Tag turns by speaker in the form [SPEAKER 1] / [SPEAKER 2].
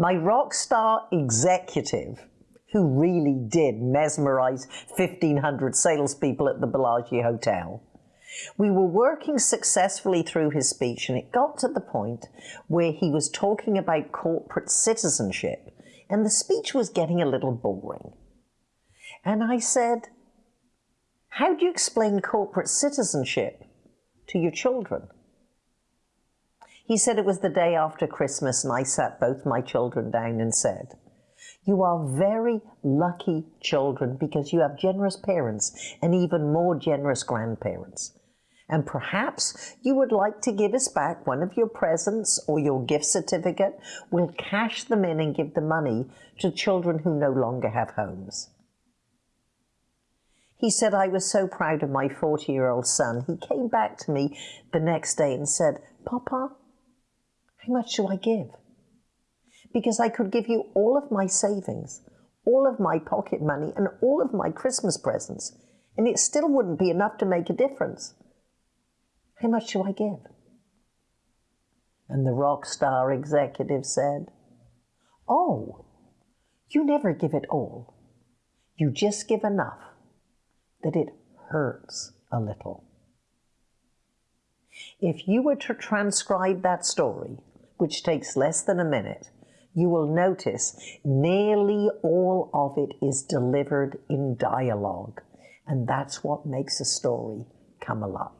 [SPEAKER 1] My rock star executive, who really did mesmerize 1,500 salespeople at the Bellagio Hotel, we were working successfully through his speech, and it got to the point where he was talking about corporate citizenship, and the speech was getting a little boring. And I said, How do you explain corporate citizenship to your children? He said it was the day after Christmas, and I sat both my children down and said, You are very lucky children because you have generous parents and even more generous grandparents. And perhaps you would like to give us back one of your presents or your gift certificate. We'll cash them in and give the money to children who no longer have homes. He said, I was so proud of my 40 year old son. He came back to me the next day and said, Papa, how much do I give? Because I could give you all of my savings, all of my pocket money, and all of my Christmas presents, and it still wouldn't be enough to make a difference. How much do I give? And the rock star executive said, Oh, you never give it all. You just give enough that it hurts a little. If you were to transcribe that story, which takes less than a minute, you will notice nearly all of it is delivered in dialogue. And that's what makes a story come alive.